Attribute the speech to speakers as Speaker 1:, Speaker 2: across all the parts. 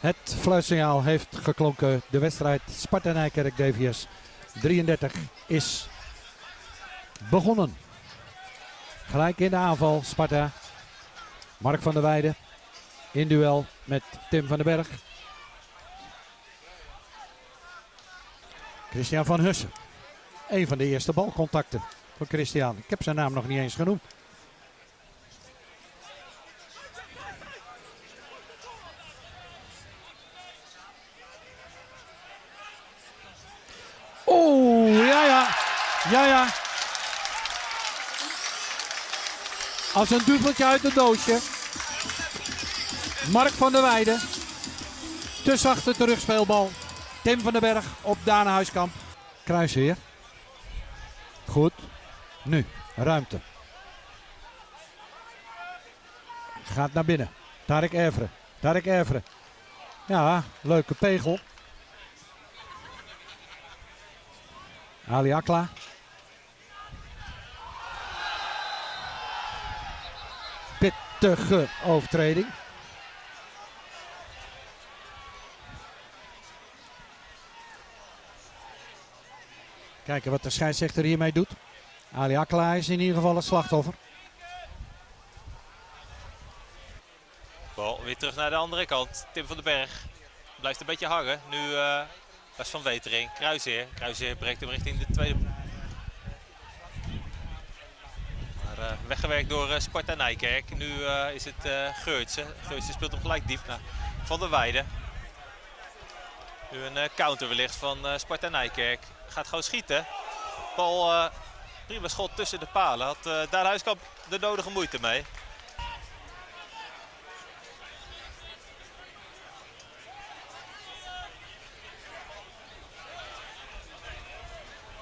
Speaker 1: Het fluitsignaal heeft geklonken. De wedstrijd Sparta Nijkerk DVS 33 is begonnen. Gelijk in de aanval Sparta. Mark van der Weijden in duel met Tim van den Berg. Christian van Hussen. Een van de eerste balcontacten van Christian. Ik heb zijn naam nog niet eens genoemd. Oeh, ja ja. Ja ja. Als een duveltje uit een doosje. Mark van der Weijden. Te zachte terugspeelbal. Tim van den Berg op Daan Huiskamp. Kruisheer. Goed. Nu, ruimte. Gaat naar binnen. Tarek Evre. Tarek Evre. Ja, leuke pegel. Ali Akla. Pittige overtreding. Kijken wat de scheidsrechter hiermee doet. Ali Akla is in ieder geval het slachtoffer.
Speaker 2: Bal weer terug naar de andere kant. Tim van den Berg blijft een beetje hangen. Nu uh, dat is van Wetering. Kruisheer. Kruisheer breekt hem richting de tweede. Maar, uh, weggewerkt door uh, Sparta Nijkerk. Nu is het Geurtse. Geurtse speelt hem gelijk diep naar Van der Weijden. Nu een counter wellicht van Sparta Nijkerk. Gaat gewoon schieten. Bal prima schot tussen de palen. Had daar Huiskamp de nodige moeite mee.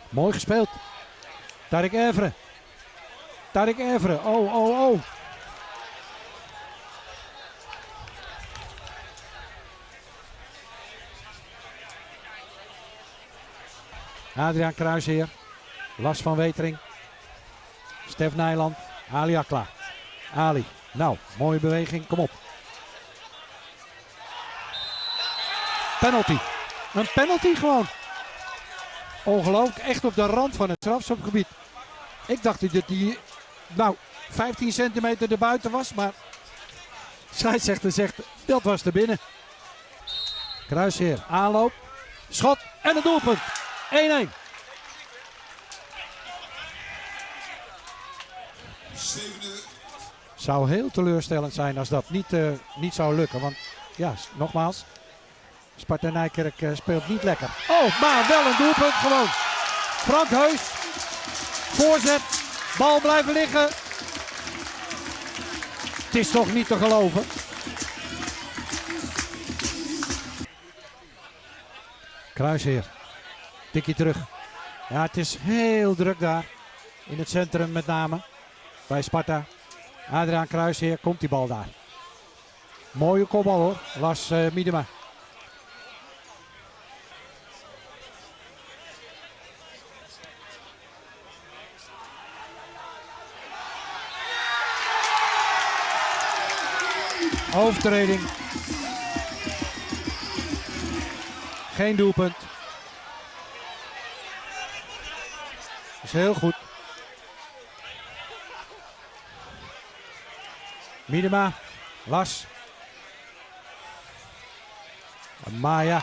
Speaker 1: Mooi gespeeld. Tarek Evre. Tarek Evre. Oh, oh, oh. Adriaan Kruisheer. Las van Wetering. Stef Nijland. Ali Akla. Ali. Nou, mooie beweging. Kom op. Penalty. Een penalty gewoon. Ongelooflijk. Echt op de rand van het strafschopgebied. Ik dacht dat hij nou 15 centimeter erbuiten was. Maar scheidsrechter zegt dat was er binnen. Kruisheer. Aanloop. Schot. En een doelpunt. 1-1. Zou heel teleurstellend zijn als dat niet, uh, niet zou lukken. Want ja, nogmaals, Sparta Nijkerk uh, speelt niet lekker. Oh, maar wel een doelpunt gewoon. Frank Heus. Voorzet. Bal blijven liggen. Het is toch niet te geloven. Kruisheer. Tikkie terug. Ja, het is heel druk daar. In het centrum met name. Bij Sparta. Adriaan Kruisheer komt die bal daar. Mooie kopbal hoor. Lars uh, Miedema. Overtreding. Geen doelpunt. Is heel goed. Miedema, Las. Maya